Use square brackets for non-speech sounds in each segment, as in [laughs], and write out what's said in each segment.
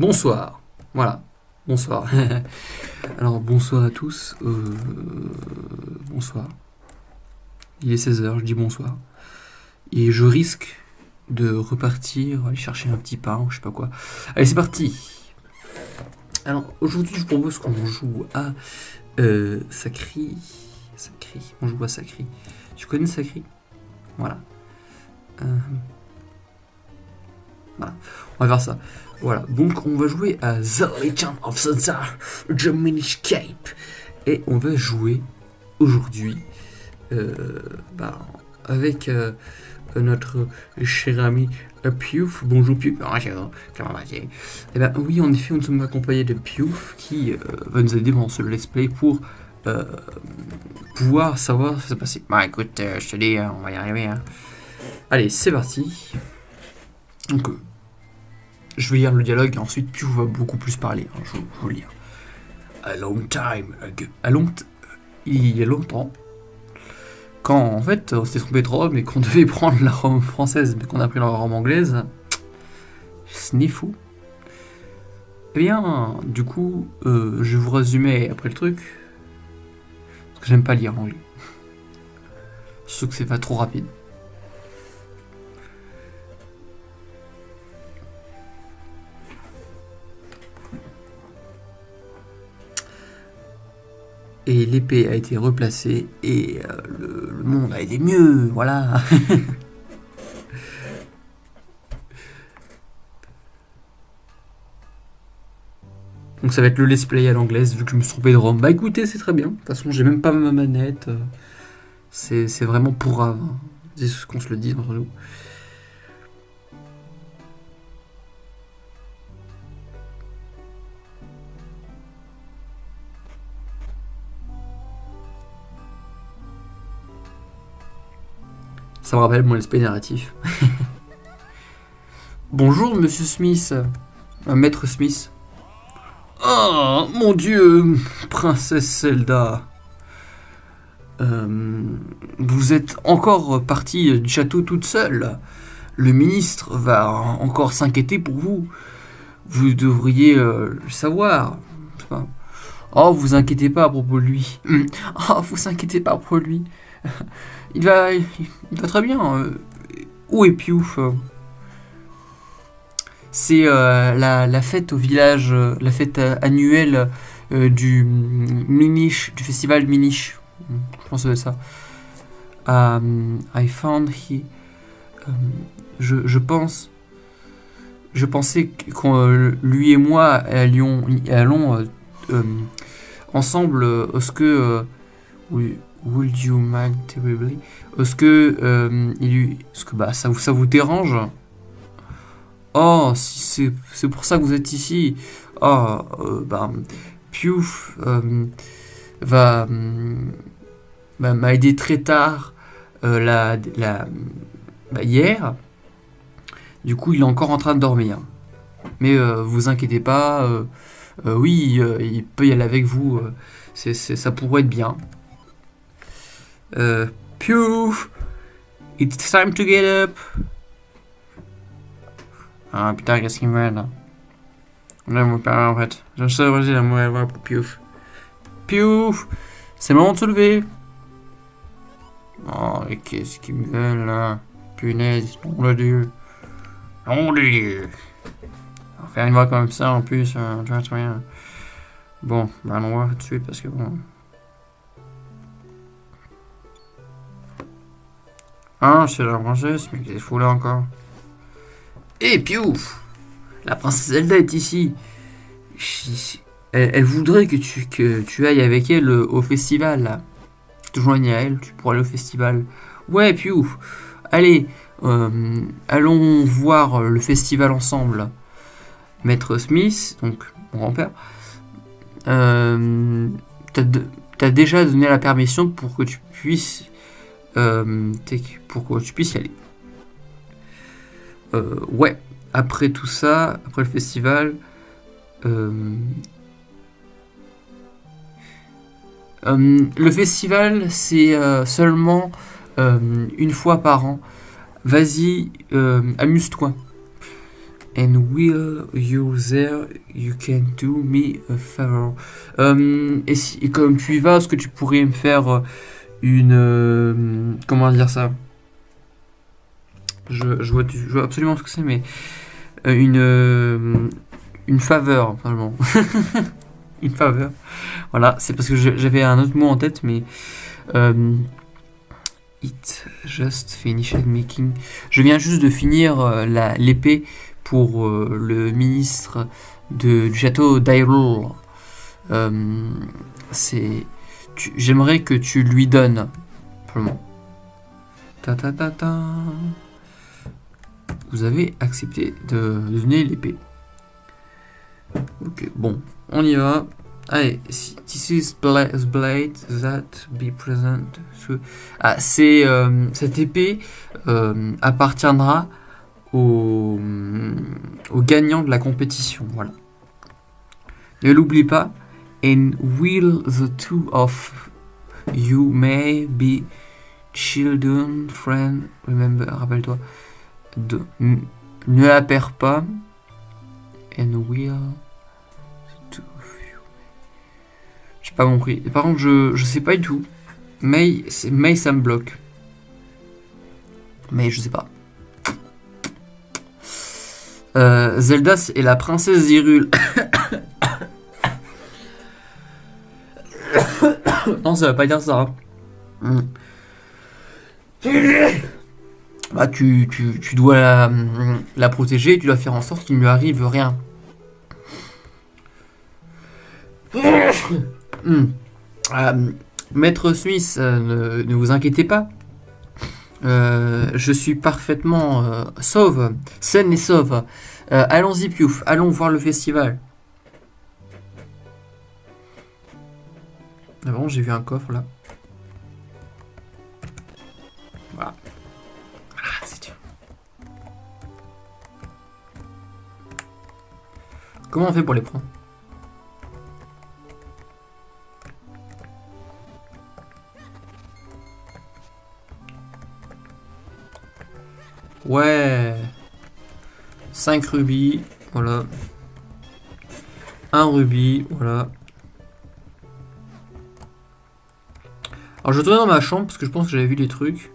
Bonsoir. Voilà. Bonsoir. [laughs] Alors, bonsoir à tous. Euh, bonsoir. Il est 16h, je dis bonsoir. Et je risque de repartir, aller chercher un petit pain je sais pas quoi. Allez, c'est parti. Alors, aujourd'hui, je vous propose qu'on joue à euh, Sacri. Sacri. On joue à Sacri. Tu connais Sacri? Voilà. Euh, On va faire ça. Voilà, donc on va jouer à The Legend of Zelda Minish Cape. Et on va jouer aujourd'hui euh, bah, avec euh, notre cher ami Piouf. Bonjour Piouf. Comment vas-tu? Eh bien oui, en effet, nous sommes accompagnés de Piouf qui euh, va nous aider dans ce let's play pour pouvoir savoir ce qui s'est passé. Bah écoute, je te dis, on va y arriver. Hein. Allez, c'est parti. Donc, je vais lire le dialogue et ensuite Pew va beaucoup plus parler. Hein, je, vais vous lire. A long time. A long il y a longtemps, quand en fait on s'était trompé de Rome et qu'on [laughs] devait prendre la Rome française mais qu'on a pris la Rome anglaise, ce n'est fou. Eh bien, du coup, euh, je vais vous résumer après le truc. Parce que j'aime pas lire anglais. Je que c'est pas trop rapide. Et l'épée a été replacée et euh, le, monde a été mieux, voilà. [laughs] Donc ça va être le let's play à l'anglaise vu que je me suis trompé de ROM. Bah écoutez, c'est très bien. De toute façon, j'ai même pas ma manette. Euh, c'est vraiment pour Hein. C'est ce qu'on se le dit entre nous. Ça me rappelle mon esprit narratif. [laughs] Bonjour, monsieur Smith. Un maître Smith. Oh, mon dieu, princesse Zelda. Euh, vous êtes encore partie du château toute seule. Le ministre va encore s'inquiéter pour vous. Vous devriez euh, le savoir. Oh, vous inquiétez pas à propos de lui. Oh, vous inquiétez pas à propos de lui. [laughs] Il va, il va très bien. Euh. Où est Piouf C'est euh, la, fête au village, euh, la fête annuelle du Minish, du festival Minish. Je pense que c'est ça. Um, I found he. Um, je, pense. Je pensais que lui et moi allions, allons ensemble ce que. oui, Would you mind terribly? Est-ce que, euh, il, est-ce que bah, ça, vous, ça vous dérange? Oh, si c'est pour ça que vous êtes ici. Oh, euh, bah, Piouf euh, va bah, m'a aidé très tard la, la bah, hier. Du coup, il est encore en train de dormir. Mais vous inquiétez pas. oui, il peut y aller avec vous. ça pourrait être bien. Uh! It's time to get up! Ah putain, qu'est-ce qu'il me met là? Là, mon père, en fait. Je sais, vas-y, la mauvaise voix pour Piouf. Piouf! C'est moment de se lever! Oh, et qu'est-ce qu'il me veut là? Punaise, nom de Dieu! Nom de Dieu! Faire une voix comme ça en plus, euh, tu vois, rien. Bon, bah, on va tout de suite parce que bon. Ah, c'est la princesse, mais qu'est-ce fou là encore Eh, piouf La princesse Zelda est ici. Elle, voudrait que tu, que tu ailles avec elle au festival. Tu te joignes à elle, tu pourras aller au festival. Ouais, piouf Allez, euh, allons voir le festival ensemble. Maître Smith, donc mon grand-père, euh, t'as déjà donné la permission pour que tu puisses euh, pour que tu puisses y aller. Euh, ouais, après tout ça, après le festival, euh, le festival c'est seulement une fois par an. Vas-y, amuse-toi. And will you there, you can do me a favor. Euh, et, si, et comme tu y vas, est-ce que tu pourrais me faire euh, une... euh, comment dire ça? Je, vois, absolument ce que c'est, mais... euh, une... euh, une faveur, vraiment. [laughs] une faveur. Voilà, c'est parce que j'avais un autre mot en tête, mais... it just finished making... Je viens juste de finir l'épée pour le ministre de, du château d'Hyrule. C'est... J'aimerais que tu lui donnes. Simplement. Ta ta ta ta. Vous avez accepté de donner l'épée. Ok, bon, on y va. Allez, this is bla- blade that be present. Ah, c'est euh, cette épée euh, appartiendra au, au gagnant de la compétition. Voilà. Ne l'oublie pas. And will the two of you may be children, friend, remember, rappelle-toi. Ne la perds pas. And will the two of you. J'ai pas compris. Par contre, je, je sais pas du tout. May, May ça me bloque. Mais je sais pas. Euh, Zelda est la princesse d'Hyrule. [coughs] non, ça va pas dire ça. Hmm. [coughs] Bah, tu, tu, tu dois la, la protéger, tu dois faire en sorte qu'il ne lui arrive rien. [coughs] Hmm. Euh, Maître Smith, euh, ne, ne vous inquiétez pas. Euh, je suis parfaitement sauve, saine et sauve. Allons-y, Piouf, allons voir le festival. Ah j'ai vu un coffre là. Voilà. Ah, c'est dur. Comment on fait pour les prendre? Ouais. 5 rubis, voilà. Un rubis, voilà. Je retourne dans ma chambre parce que je pense que j'avais vu des trucs.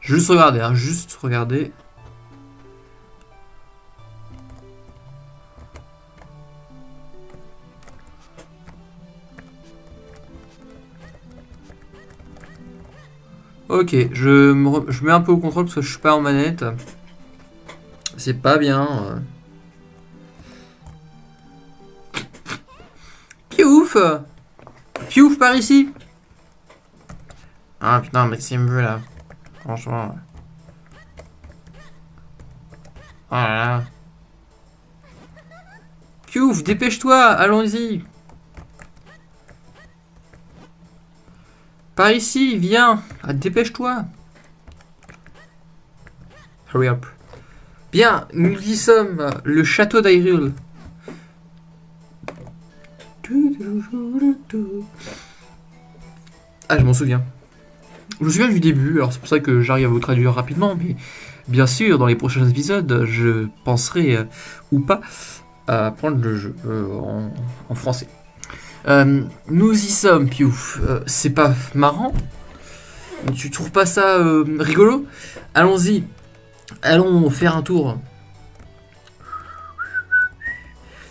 Juste regarder, hein, juste regarder. Ok, je me re- je mets un peu au contrôle parce que je suis pas en manette. C'est pas bien. euh. Piouf Piouf par ici? Ah putain, Maxime veut là. Franchement. Oh là là. Piouf, dépêche-toi, allons-y. Par ici, viens. Ah, dépêche-toi. Hurry up. Bien, nous y sommes. Le château d'Hyrule. Ah, je m'en souviens. Je me souviens du début, alors c'est pour ça que j'arrive à vous traduire rapidement, mais bien sûr, dans les prochains épisodes, je penserai, euh, ou pas, à prendre le jeu euh, en, en français. Euh, nous y sommes, Piouf. Euh, c'est pas marrant Tu trouves pas ça euh, rigolo? Allons-y. Allons faire un tour.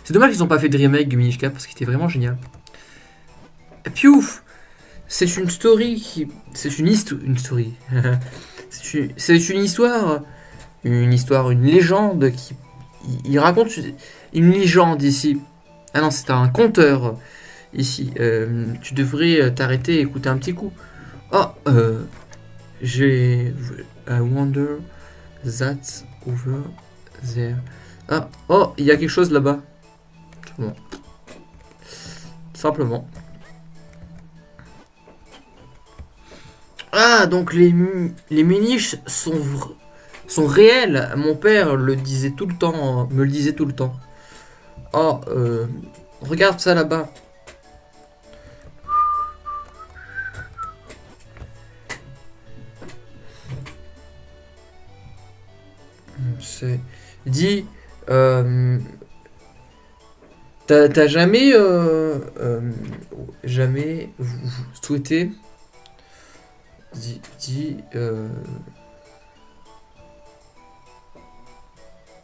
C'est dommage qu'ils n'ont pas fait de remake du Minish Cap parce qu'il était vraiment génial. Piouf C'est une story qui. C'est une histoire. Une story. [laughs] c'est une... une histoire. Une histoire, une légende qui. Il raconte une légende ici. Ah non, c'est un conteur ici. Euh, tu devrais t'arrêter et écouter un petit coup. Oh, euh, j'ai. I wonder that's over there. Ah, oh, il y a quelque chose là-bas. Bon. Simplement. Ah, donc les, les muniches sont, sont réels. Mon père le disait tout le temps, me le disait tout le temps. Oh, euh, regarde ça là-bas. C'est... Dis, euh, t'as jamais, euh, euh, jamais souhaité, dis, dis euh,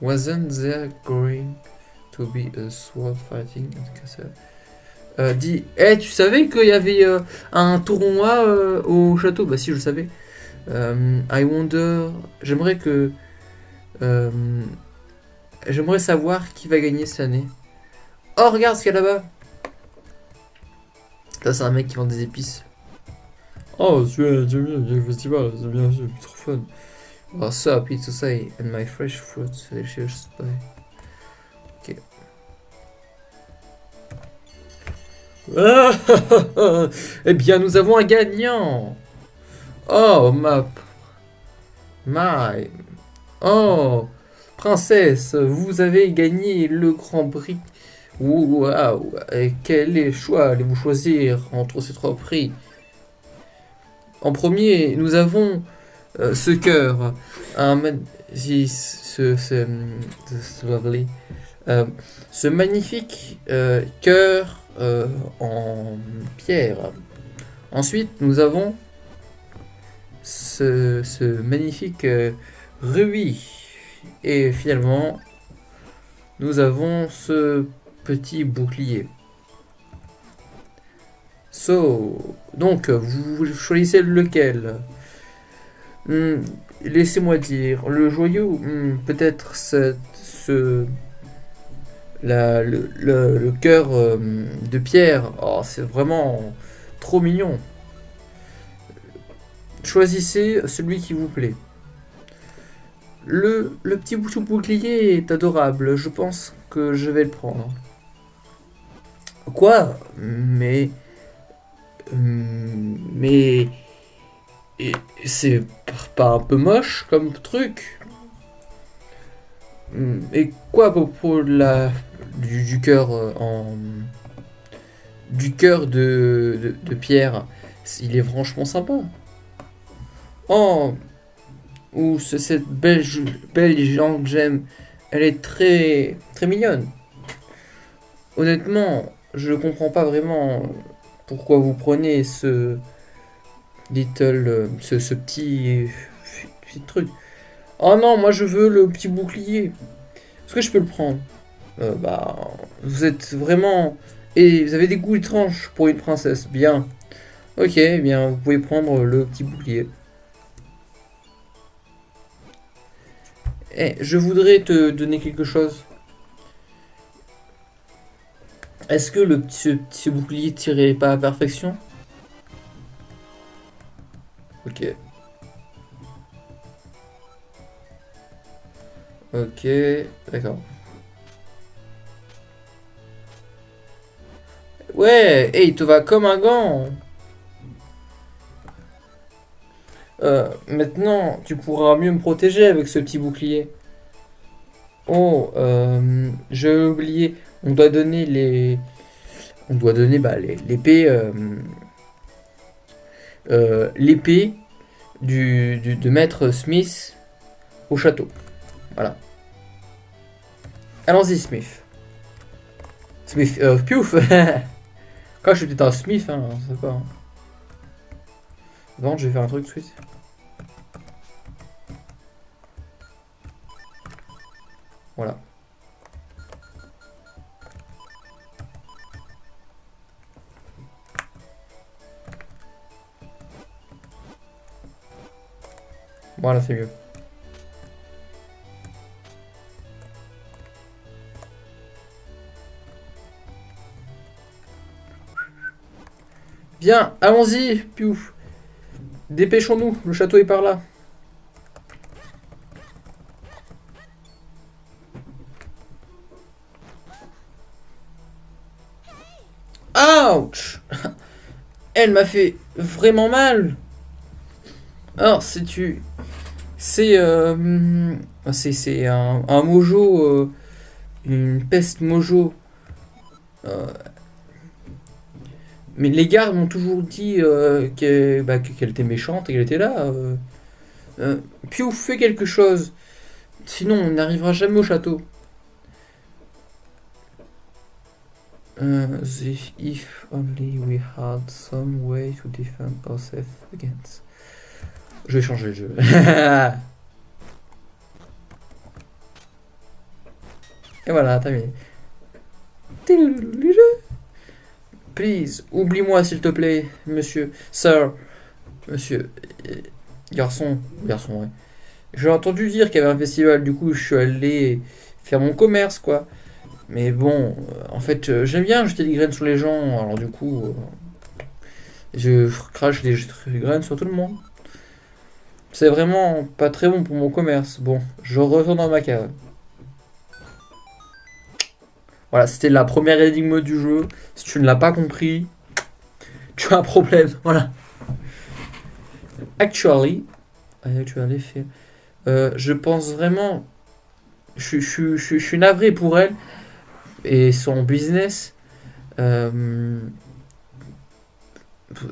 wasn't there going to be a sword fighting? Euh, dis, hey, tu savais qu'il y avait euh, un tournoi euh, au château Bah si, je le savais. I wonder, j'aimerais que euh, J'aimerais savoir qui va gagner cette année. Oh, regarde ce qu'il y a là-bas. Ça, c'est un mec qui vend des épices. Oh, bien, c'est bien, le festival, c'est bien, c'est trop fun. What's up, it's to and my fresh fruits, delicious. Ok. Ah, [laughs] eh bien, nous avons un gagnant. Oh, ma... My... Oh, princesse, vous avez gagné le Grand Prix. Waouh, quel est choix allez-vous choisir entre ces trois prix? En premier, nous avons euh, ce cœur, euh, ce magnifique euh, cœur en pierre. Ensuite, nous avons ce magnifique rubis. Et finalement, nous avons ce petit bouclier. So, donc, vous choisissez lequel? Hmm, Laissez-moi dire, le joyau, hmm, peut-être ce, ce- la- le, le- cœur euh, de pierre, oh, c'est vraiment trop mignon. Choisissez celui qui vous plaît. Le, petit bouton bouclier est adorable, je pense que je vais le prendre. Quoi? Mais... hmm, Mais... C'est pas un peu moche comme truc Hmm, Et quoi de la, du, du cœur euh, en... Du cœur de, de, de pierre? Il est franchement sympa. Oh Ou ce- cette belle, belle que j'aime, elle est très, très mignonne. Honnêtement, je comprends pas vraiment pourquoi vous prenez ce little, petit, petit truc. Oh non, moi je veux le petit bouclier. Est-ce que je peux le prendre? Euh, Bah, vous êtes vraiment et vous avez des goûts étranges pour une princesse. Bien. Ok, bien vous pouvez prendre le petit bouclier. Eh, je voudrais te donner quelque chose. Est-ce que le petit, bouclier tirait pas à perfection? Ok. Ok, d'accord. Ouais, et il te va comme un gant. Euh, maintenant, tu pourras mieux me protéger avec ce petit bouclier. Oh, euh, j'ai oublié. On doit donner les. On doit donner bah, l'épée. euh, l'épée du, de maître Smith au château. Voilà. Allons-y, Smith. Smith. Euh, piouf [laughs] Quand je suis peut-être un Smith, hein, je sais pas. Je vais faire un truc suite. Voilà. Voilà, c'est mieux. Bien, allons-y, Piouf. Dépêchons-nous, le château est par là. Ouch [laughs] Elle m'a fait vraiment mal. Alors, c'est tu... C'est... euh, c'est c'est un, un mojo... euh, une peste mojo Euh, mais les gardes m'ont toujours dit euh, bah, que- qu'elle était méchante et qu'elle était là. Euh, euh, Piouf, fais quelque chose. Sinon, on n'arrivera jamais au château. Euh, if, if only we had some way to defend ourselves against. Je vais changer le jeu. [laughs] Et voilà, terminé. Please, oublie-moi s'il te plaît, monsieur, sir, monsieur, euh, garçon, garçon, ouais. J'ai entendu dire qu'il y avait un festival, du coup je suis allé faire mon commerce, quoi. Mais bon, euh, en fait, euh, j'aime bien jeter des graines sur les gens, alors du coup, euh, je crache des graines sur tout le monde. C'est vraiment pas très bon pour mon commerce. Bon, je retourne dans ma cave. Voilà, c'était la première énigme du jeu. Si tu ne l'as pas compris, tu as un problème. [laughs] Voilà. Actually, actually, fait- euh, je pense vraiment. Je, je, je, suis navré pour elle et son business. Euh,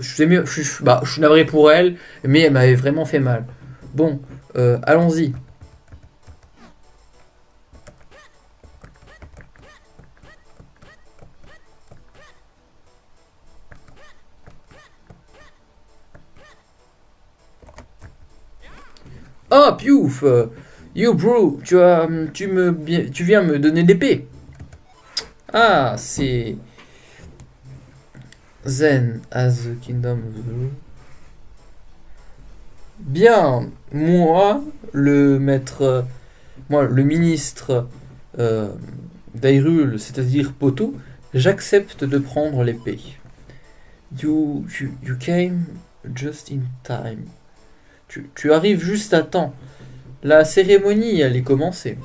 je, mieux, je- bah, je suis navré pour elle, mais elle m'avait vraiment fait mal. Bon, euh, allons-y. Oh, piouf euh, You, bro, tu, as, tu, me, tu viens me donner l'épée. Ah, c'est... Zen as the kingdom of the. Bien, moi, le maître... Moi, le ministre euh, d'Hyrule, c'est-à-dire Poto, j'accepte de prendre l'épée. You, you, you came just in time. Tu, arrives juste à temps. La cérémonie allait commencer.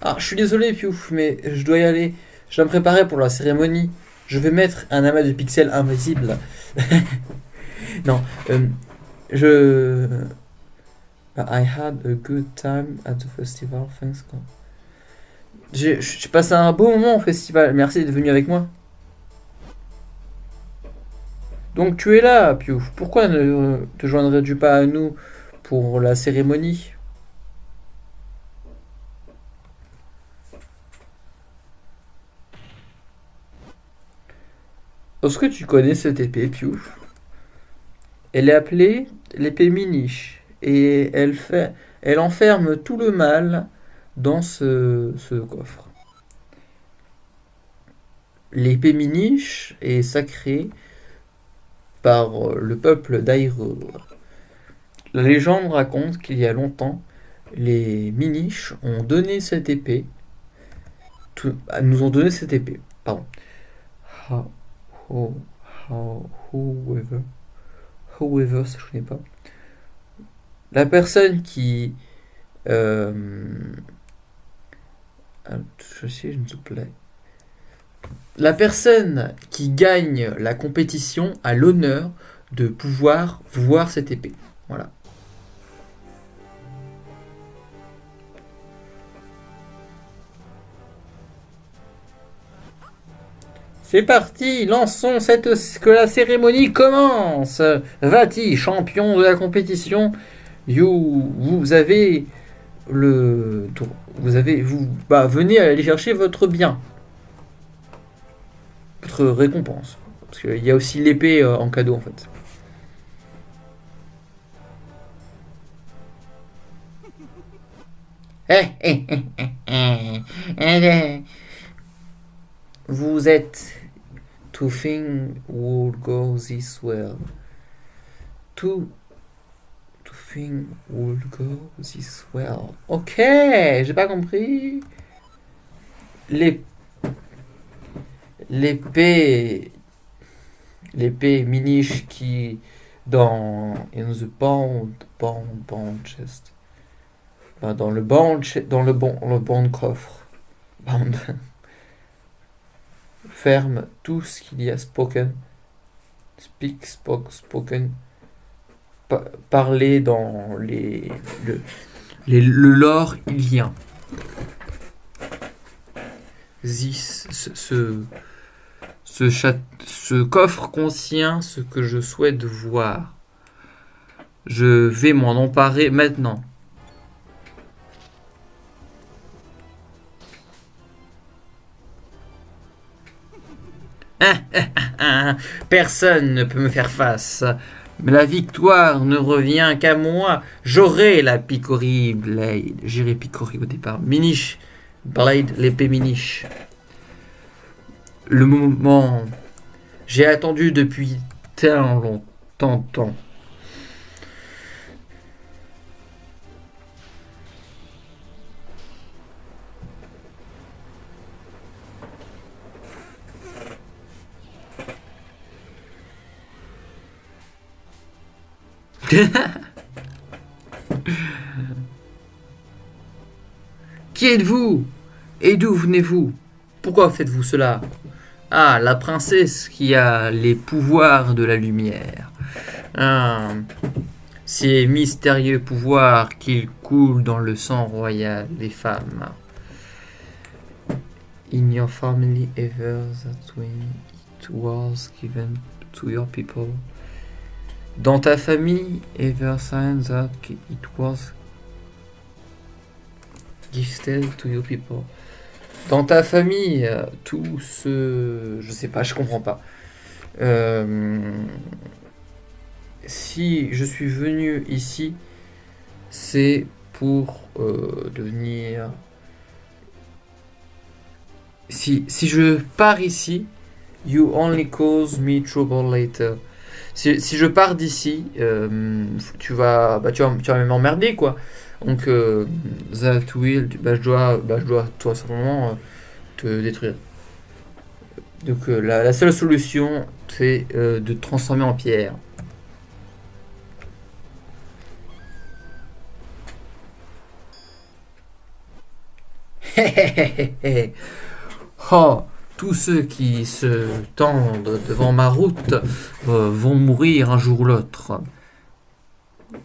Ah, je suis désolé, Piouf, mais je dois y aller. Je dois me préparer pour la cérémonie. Je vais mettre un amas de pixels invisible. [laughs] non, euh, je. I had a good time at the festival, thanks j'ai passé un beau moment au festival. Merci d'être venu avec moi. Donc tu es là, Piouf. Pourquoi ne te joindrais-tu pas à nous pour la cérémonie? Est-ce que tu connais cette épée, Piouf Elle est appelée l'épée Miniche et elle fait, elle enferme tout le mal dans ce, ce coffre. L'épée Miniche est sacrée par le peuple d'Hyrule. La légende raconte qu'il y a longtemps, les Miniches ont donné cette épée, tout- ah, nous ont donné cette épée, pardon. How, how, how, whoever, whoever, ça je connais pas. La personne qui, euh, ah, je sais, je ne sais plaît. La personne qui gagne la compétition a l'honneur de pouvoir voir cette épée. Voilà. C'est parti, lançons cette que la cérémonie commence. Vati, champion de la compétition, you, vous avez le, vous avez, vous, bah, venez aller chercher votre bien, votre récompense, parce qu'il y a aussi l'épée euh, en cadeau en fait. [laughs] Eh, eh, eh. Vous êtes to think would go this well. To to think would go this well. Ok, j'ai pas compris. Les l'épée l'épée miniche qui dans in the bond bond bond chest Bah, dans le bond dans le bon le bon coffre. Bond. ferme tout ce qu'il y a spoken. Speak spoke spoken. Pa- parler dans les le, les- le lore ce, coffre contient ce que je souhaite voir. Je vais m'en emparer maintenant. [laughs] Personne ne peut me faire face. Mais la victoire ne revient qu'à moi. J'aurai la Picori Blade. J'irai Picori au départ. Minish. Blade, l'épée Minish. Le moment. J'ai attendu depuis tellement longtemps. Temps. [laughs] Qui êtes-vous? Et d'où venez-vous? Pourquoi faites-vous cela? Ah, la princesse qui a les pouvoirs de la lumière. Ah, ces mystérieux pouvoirs qui coulent dans le sang royal des femmes. In your family ever that when it was given to your people. Dans ta famille, ever since that it was gifted to your people. Dans ta famille, euh, tout ce... Je sais pas, je comprends pas. Euh, si je suis venu ici, c'est pour euh, devenir... Si, si je pars ici, you only cause me trouble later si, si je pars d'ici, tu vas, bah, tu vas, tu vas m'emmerder quoi. Donc, euh, that will, bah, je dois, bah, je dois tout simplement euh, te détruire. Donc, euh, la, seule solution, c'est euh, de te transformer en pierre. [laughs] oh tous ceux qui se tendent devant ma route vont mourir un jour ou l'autre.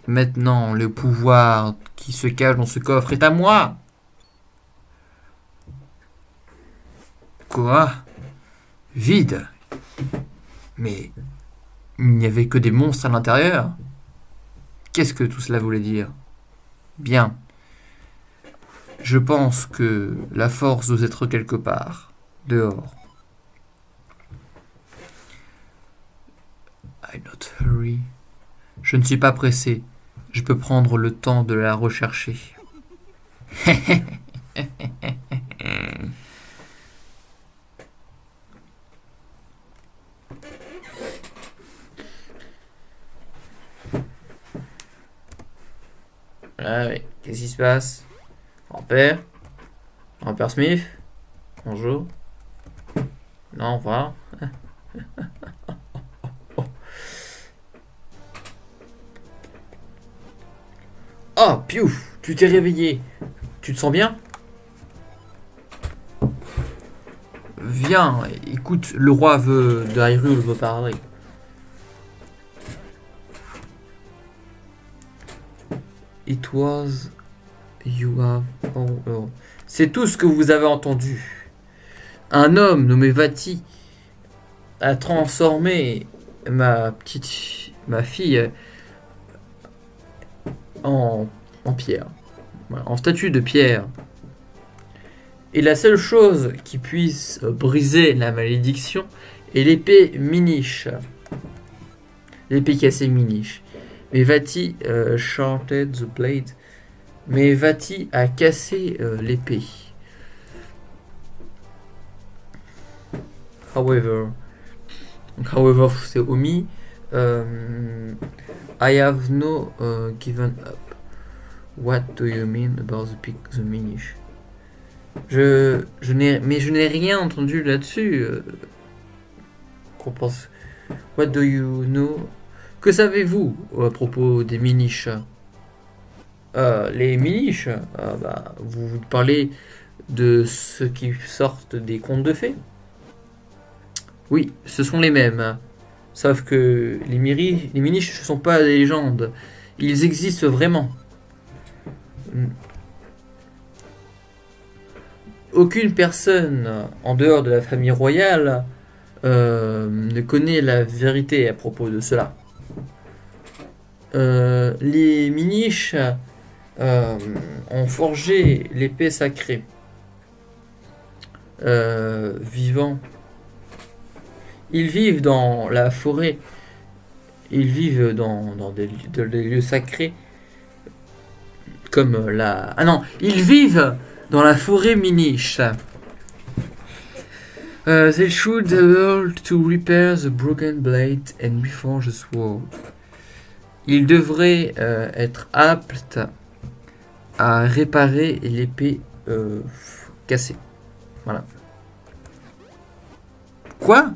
Maintenant, le pouvoir qui se cache dans ce coffre est à moi. Quoi? Vide Mais il n'y avait que des monstres à l'intérieur Qu'est-ce que tout cela voulait dire? Bien. Je pense que la force doit être quelque part dehors. I not hurry. Je ne suis pas pressé. Je peux prendre le temps de la rechercher. [laughs] Ah oui, qu'est-ce qui se passe? Grand-père Grand-père Smith? Bonjour. Non, voilà. [laughs] oh, Tu t'es réveillé. Tu te sens bien? Viens, écoute, le roi veut, de Hyrule veut parler. It was you have. C'est tout ce que vous avez entendu. Un homme nommé Vati a transformé ma petite ma fille en, pierre, en statue de pierre. Et la seule chose qui puisse briser la malédiction est l'épée Minish. L'épée cassée Minish. Mais Vati euh, the blade. Mais Vati a cassé euh, l'épée. However, however, c'est omis. Um, I have no uh, given up. What do you mean about the, pic, the minish? Je, je n'ai, mais je n'ai rien entendu là-dessus. Euh, qu'on pense. What do you know? Que savez-vous à propos des miniches euh, Les miniches, euh, bah, vous parlez de ceux qui sortent des contes de fées Oui, ce sont les mêmes. Sauf que les, miri, les miniches ne sont pas des légendes. Ils existent vraiment. aucune personne en dehors de la famille royale euh, ne connaît la vérité à propos de cela. Euh, les miniches euh, ont forgé l'épée sacrée. Vivant. Ils vivent dans la forêt. Ils vivent dans, dans des, lieux- sacrés. Comme la... Ah non, ils vivent dans la forêt miniche. Uh, they should able to repair the broken blade and reforge the sword. Ils devraient euh, être aptes à réparer l'épée euh, cassée. Voilà. Quoi?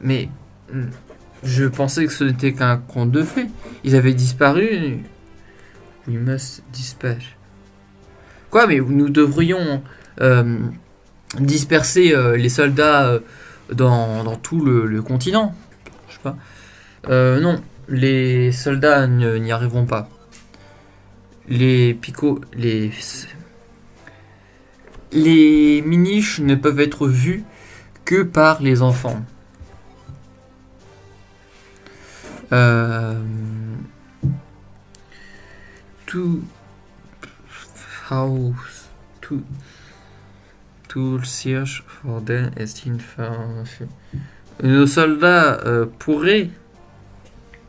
Mais hmm, je pensais que ce n'était qu'un conte de fées. Ils avaient disparu. We must dispatch. Quoi Mais nous devrions euh, disperser euh, les soldats euh, dans, tout le, continent. Je sais pas. Non, les soldats n'y arriveront pas. Les picots, les les miniches ne peuvent être vus que par les enfants. Euh, tout house tout tout search for them est information. Nos soldats euh, pourraient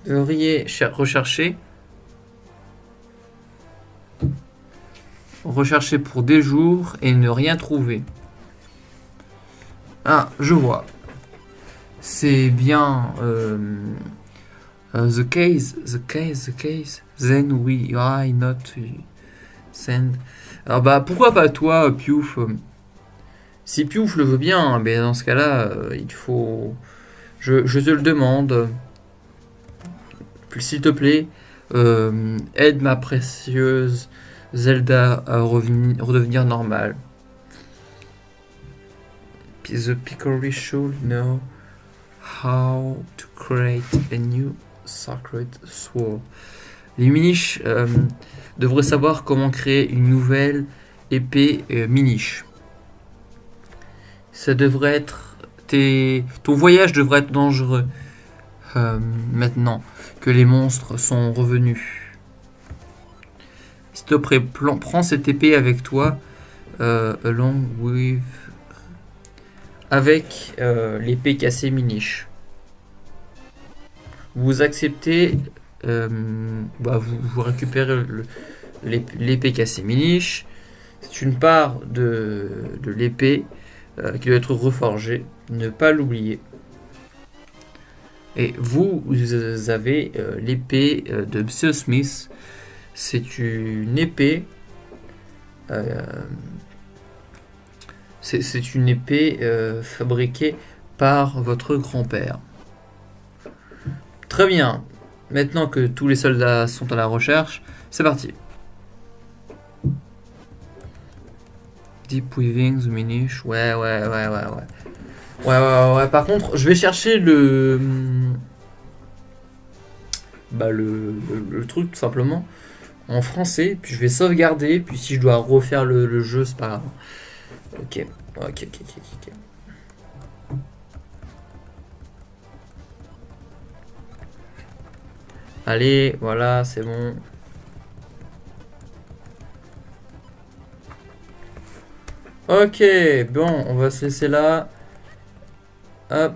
rechercher rechercher pour des jours et ne rien trouver. Ah, je vois. C'est bien euh, euh, the case, the case, the case. Then we why not send. Alors bah pourquoi pas toi, Piouf? Si Piouf le veut bien, mais dans ce cas-là, euh, il faut. Je, te le demande. S'il te plaît, euh, aide ma précieuse Zelda à redevenir normale. The Picori should know how to create a new sacred sword. Les miniches euh, devraient savoir comment créer une nouvelle épée euh, miniche. Ça devrait être. Ton voyage devrait être dangereux euh, maintenant que les monstres sont revenus. S'il te plaît, prends cette épée avec toi, euh, along avec l'épée cassée miniche. Vous acceptez, euh, bah, vous, vous récupérez l'épée cassée miniche. C'est une part de, l'épée euh, qui doit être reforgée. Ne pas l'oublier. Et vous, vous avez euh, l'épée de Monsieur Smith. C'est une épée. c'est une épée fabriquée par votre grand-père. Très bien. Maintenant que tous les soldats sont à la recherche, c'est parti. Deep Weaving, The Minish. Ouais, ouais, ouais, ouais, ouais. Ouais, ouais, ouais. Par contre, je vais chercher le. Bah, le, le, le truc, tout simplement. En français. Puis je vais sauvegarder. Puis si je dois refaire le, le jeu, c'est pas grave. Ok. Ok, ok, ok, ok. Allez, voilà, c'est bon. Ok, bon, on va se laisser là. Hop.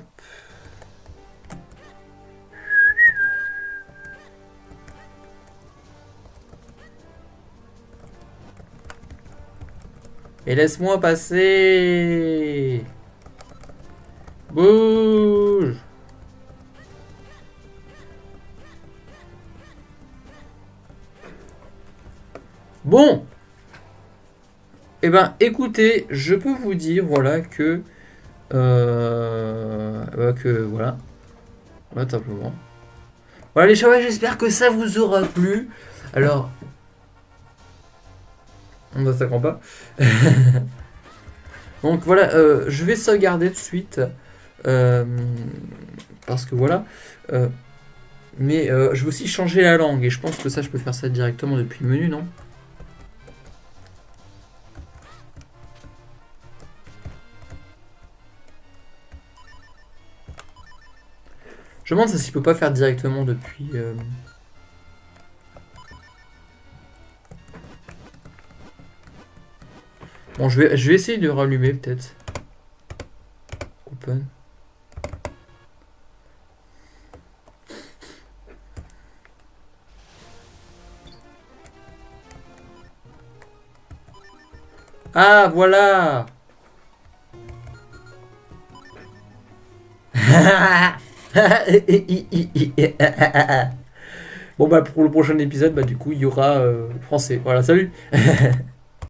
Et laisse-moi passer. Bouge. Bon. Eh ben, écoutez, je peux vous dire, voilà, que... Euh, bah, que, voilà. Voilà, simplement. Voilà, les chavals, j'espère que ça vous aura plu. Alors... On ne s'attend pas. [laughs] Donc, voilà, euh, je vais sauvegarder tout de suite. euh, parce que, voilà... euh, mais je vais aussi changer la langue. Et je pense que ça, je peux faire ça directement depuis le menu, non? Je me demande si je peux pas faire directement depuis. euh, Bon, je vais, je vais essayer de rallumer peut-être. Open. Ah, voilà [laughs] Bon bah pour le prochain épisode, bah du coup il y aura euh, français. Voilà, salut [laughs]